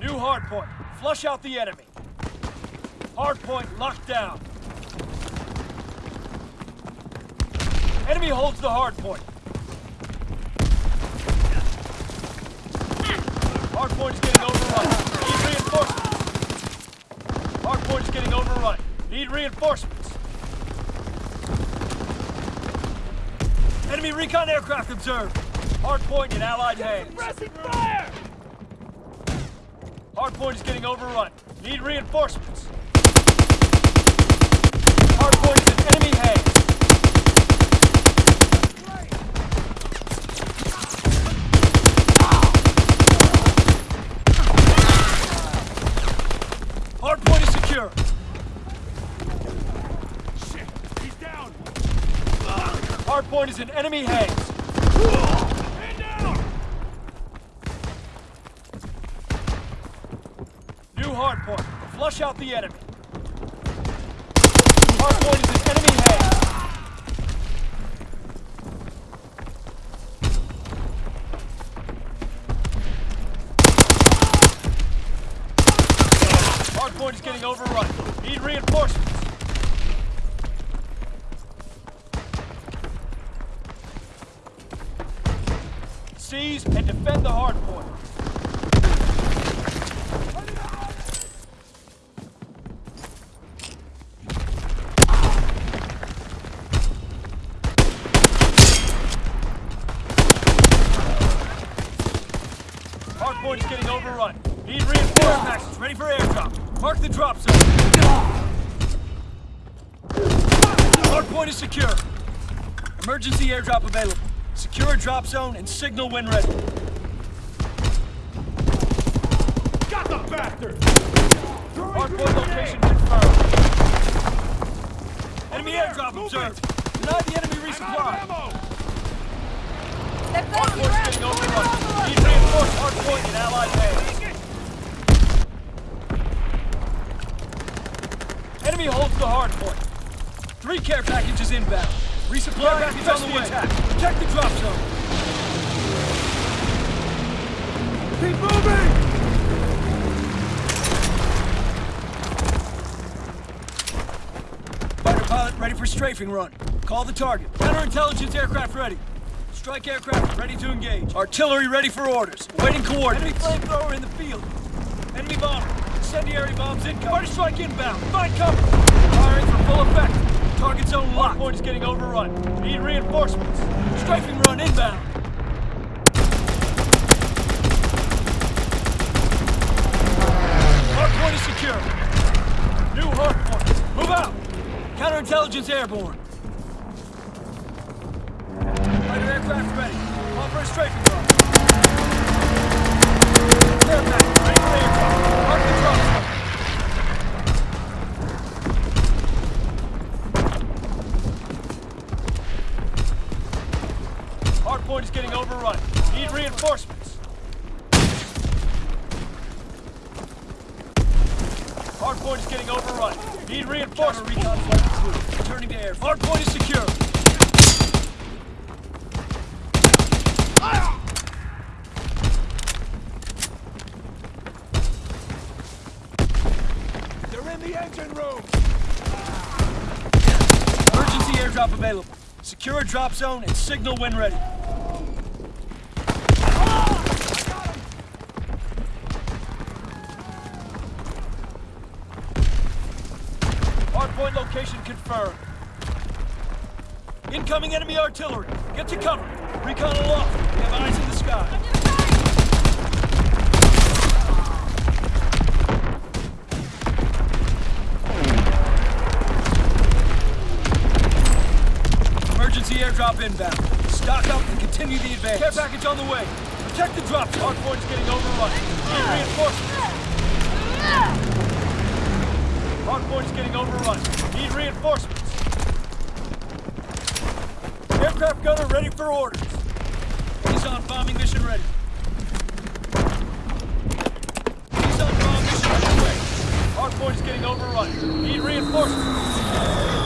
New hardpoint. Flush out the enemy. Hardpoint locked down. Enemy holds the hardpoint. Hardpoint is getting overrun. Need reinforcements. Hardpoint is getting overrun. Need reinforcements. Enemy recon aircraft observed. Hardpoint in Allied hands. Pressing fire! Hardpoint is getting overrun. Need reinforcements. Hardpoint is in enemy hands. Hardpoint is secure. Shit, he's down! Hardpoint is in enemy hands. Man down! New hardpoint. Flush out the enemy. Hardpoint is in enemy hands. Hardpoint is getting overrun. Need reinforcements. Seize and defend the hardpoint. The drop zone. Hardpoint is secure. Emergency airdrop available. Secure a drop zone and signal when ready. Got the bastard! Hardpoint location confirmed. Enemy airdrop observed. Deny the enemy resupply. Ammo! Hardpoint is getting overrun. Need reinforced hardpoint in allied hands. Enemy holds the hardpoint. Three care package is inbound. Resupply package on the way. Protect the drop zone. Keep moving! Fighter pilot ready for strafing run. Call the target. Counterintelligence aircraft ready. Strike aircraft ready to engage. Artillery ready for orders. Waiting coordinates. Enemy flamethrower in the field. Enemy bomber. Incendiary bombs incoming. Party strike inbound. Find cover. Firing for full effect. Target zone locked. Point is getting overrun. Need reinforcements. Strafing run inbound. Hardpoint is secure. New hardpoint. Move out. Counterintelligence airborne. Fighter aircraft ready. Call for a strafing run. Aircraft ready for aircraft. Mark the drop zone. Hardpoint is getting overrun. Need reinforcements. Hardpoint is getting overrun. Need reinforcements. Returning to air. Hardpoint is secure. They're in the engine room! Emergency airdrop available. Secure a drop zone and signal when ready. Hardpoint location confirmed. Incoming enemy artillery. Get to cover. Recon aloft. We have eyes in the sky. Emergency airdrop inbound. Stock up and continue the advance. Care package on the way. Protect the drop. Hardpoint's getting overrun. Need reinforcements. Hardpoint's getting overrun. Need reinforcements. Aircraft gunner ready for orders. He's on bombing mission ready. He's on bomb mission underway. Hardpoint's getting overrun. Need reinforcements.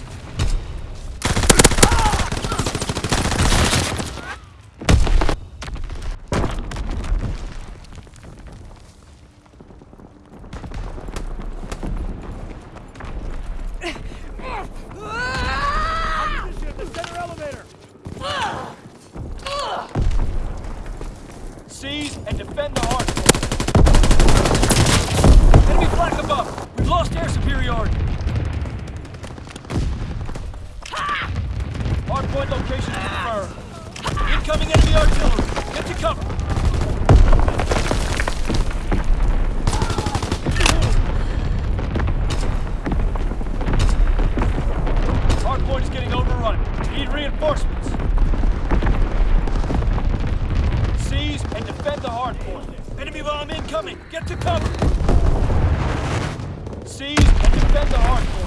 Seize and defend the hard point. Enemy flank above. We've lost air superiority. Hard point location confirmed. Incoming enemy artillery. Get to cover. The.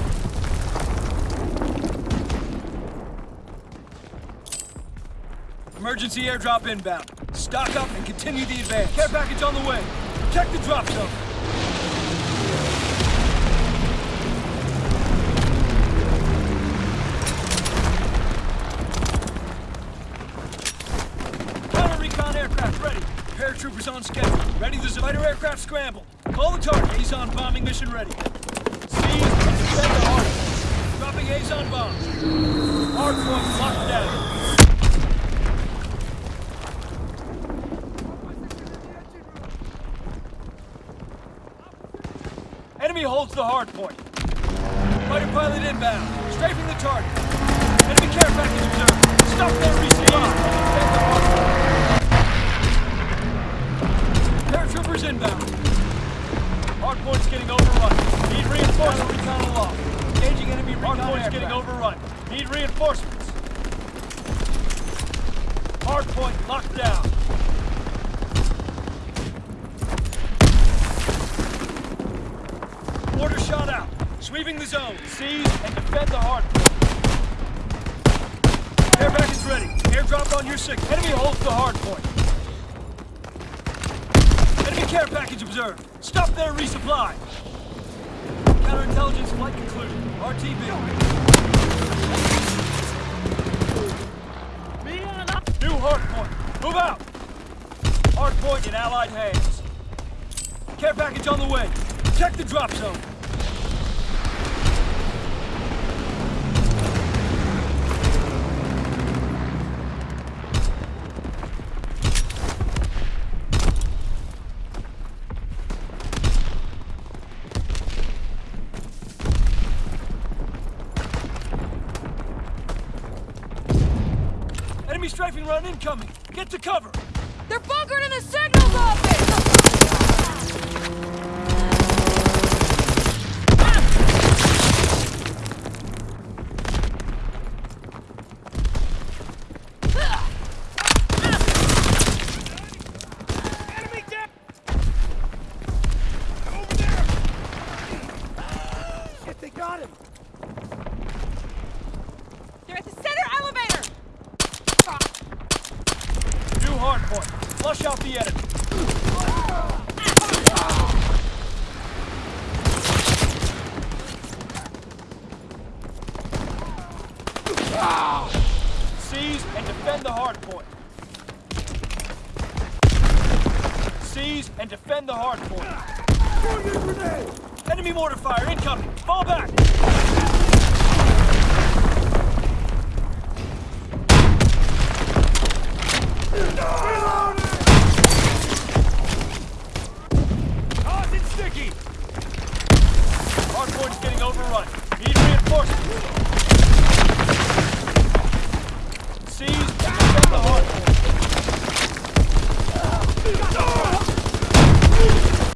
Emergency airdrop inbound. Stock up and continue the advance. Care package on the way. Protect the drop zone. Counter recon aircraft ready. Paratroopers on schedule. Ready the fighter aircraft scramble. Call the target. He's on bombing mission ready. Point. Dropping Azon bombs. Hard point locked down. Enemy holds the hard point. Fighter pilot inbound. Strafing the target. Enemy care package observed. Stop their point. Paratroopers inbound. Hard point's getting overrun. Need reinforcements. Recon aloft. Engaging enemy recon Hard point's getting overrun. Need reinforcements. Hard point locked down. Order shot out. Sweeping the zone. Seize and defend the hard point. Air package ready. Airdrop on your signal. Enemy holds the hard point. Enemy care package observed. Stop their resupply. Counterintelligence flight concluded. RTB. New hard point. Move out. Hard point in Allied hands. Care package on the way. Protect the drop zone. Enemy strafing run incoming. Get to cover. They're bunkered in the signals office! Enemy down. Over there. Shit, they got him. They're at the center elevator! New hard point. Flush out the enemy. Seize and defend the hard point. Seize and defend the hard point. Enemy mortar fire incoming. Fall back. Hot